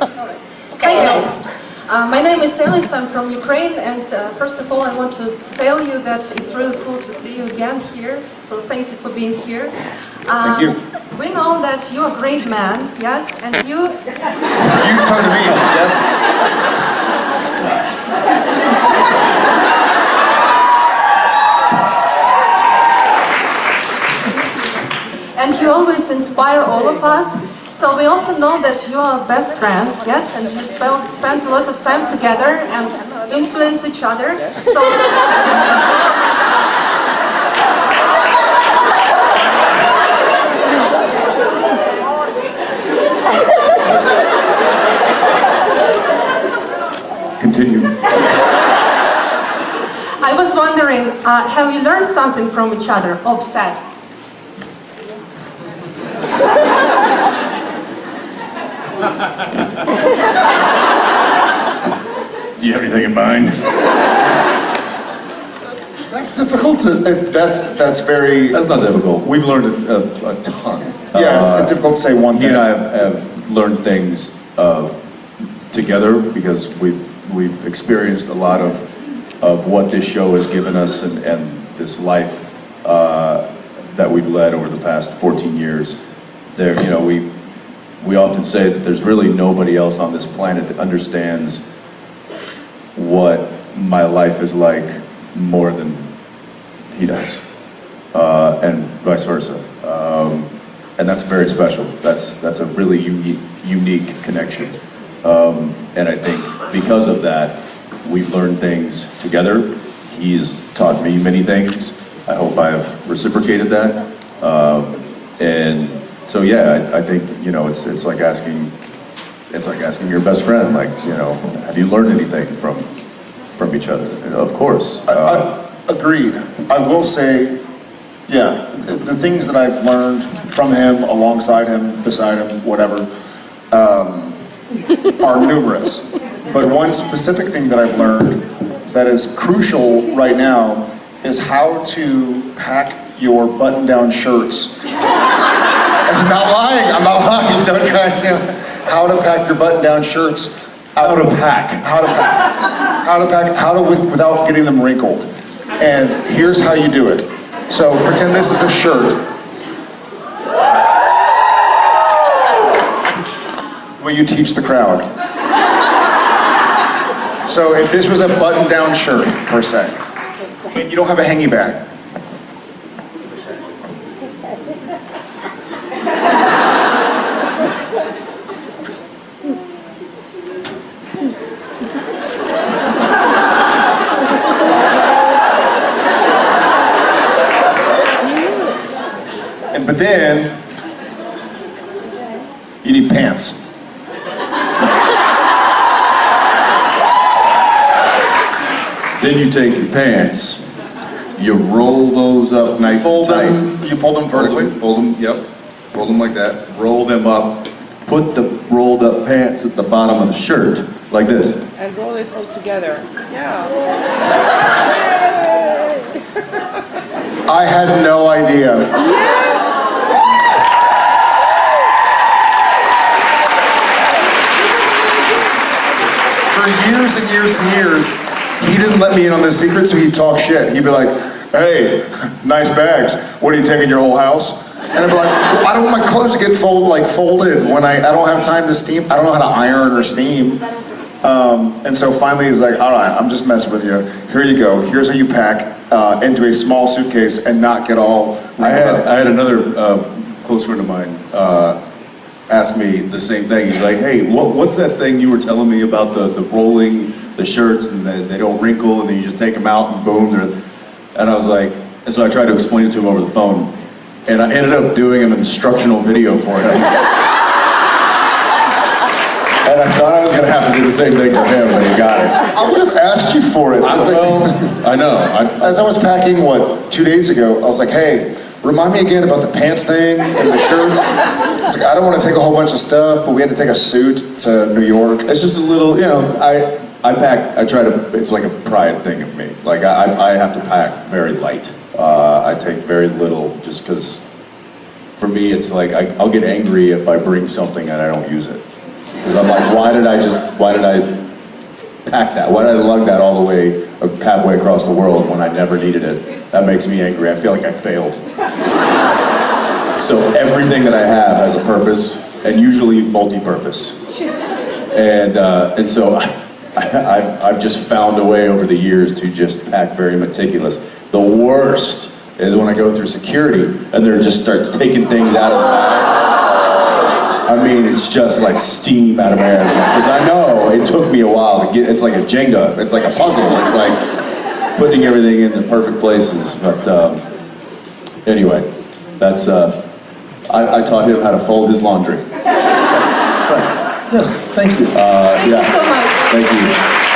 Hi guys, uh, my name is Elis, I'm from Ukraine and uh, first of all I want to tell you that it's really cool to see you again here, so thank you for being here. Uh, Thank you. We know that you're a great man, yes, and you, You talking to me, yes? and you always inspire all of us. So we also know that you are best friends, yes, and you spend, spend a lot of time together and influence each other. So Continue. I was wondering, uh, have you learned something from each other, offset? Do you have anything in mind? That's difficult to, that's, that's very, That's not difficult. We've learned a, a, a ton. yeah, it's Uh, difficult to say one He thing. and I have, have learned things uh, together because we've, we've experienced a lot of, of what this show has given us and, and this life uh, that we've led over the past 14 years. There, you know, we, we often say that there's really nobody else on this planet that understands what my life is like more than he does, uh, and vice versa. Um, and that's very special. That's that's a really unique unique connection. Um, and I think because of that, we've learned things together. He's taught me many things. I hope I have reciprocated that. Um, and so yeah, I, I think you know it's it's like asking it's like asking your best friend, like you know, have you learned anything from from each other? Of course. I, Uh, I, agreed. I will say, yeah, the, the things that I've learned from him, alongside him, beside him, whatever, um, are numerous. But one specific thing that I've learned that is crucial right now is how to pack your button-down shirts. I'm not lying, I'm not lying, don't try say, how to pack your button-down shirts. how to pack. how to pack, how to pack, how to with, without getting them wrinkled. And here's how you do it. So pretend this is a shirt. Will you teach the crowd? So if this was a button-down shirt, per se, and you don't have a hangy bag, but then you need pants. Then you take your pants, you roll those up nice Fold and tight. them, you fold them Fold vertically. them, fold them, yep. Fold them like that. Roll them up. Put the rolled up pants at the bottom of the shirt, like this. and roll it all together. Yeah. I had no idea. For years and years and years, he didn't let me in on this secret, so he'd talk shit. He'd be like, hey, nice bags. What are you taking your whole house? And I'd be like, well, I don't want my clothes to get fold, like folded when I, I don't have time to steam. I don't know how to iron or steam. Um, and so finally he's like, all right, I'm just messing with you. Here you go. Here's how you pack uh, into a small suitcase and not get all I had. I had another uh, close friend of mine uh, ask me the same thing. He's like, hey, what, what's that thing you were telling me about the, the rolling the shirts and they, they don't wrinkle and then you just take them out and boom, they're, and I was like, and so I tried to explain it to him over the phone and I ended up doing an instructional video for him. and I thought I was gonna have to do the same thing for him, but he got it. I would have asked you for it. I know, I know. I, As I was packing, what, two days ago, I was like, hey, remind me again about the pants thing and the shirts. I was like, I don't want to take a whole bunch of stuff, but we had to take a suit to New York. It's just a little, you know, I, I pack, I try to, it's like a pride thing of me. Like, I, I have to pack very light. Uh, I take very little just because, for me, it's like, I, I'll get angry if I bring something and I don't use it. Because I'm like, why did I just, why did I pack that? Why did I lug that all the way, uh, halfway across the world when I never needed it? That makes me angry. I feel like I failed. So everything that I have has a purpose, and usually multi-purpose. And, uh, and so I, I, I've just found a way over the years to just pack very meticulous. The worst is when I go through security and they're just start taking things out of the bag. I mean, it's just like steam out of my ass. Because I know it took me a while to get, it's like a Jenga, it's like a puzzle. It's like putting everything in the perfect places. But um, anyway, that's, uh, I, I taught him how to fold his laundry. Correct. Yes, thank you. Uh, Thank you so much. Thank you.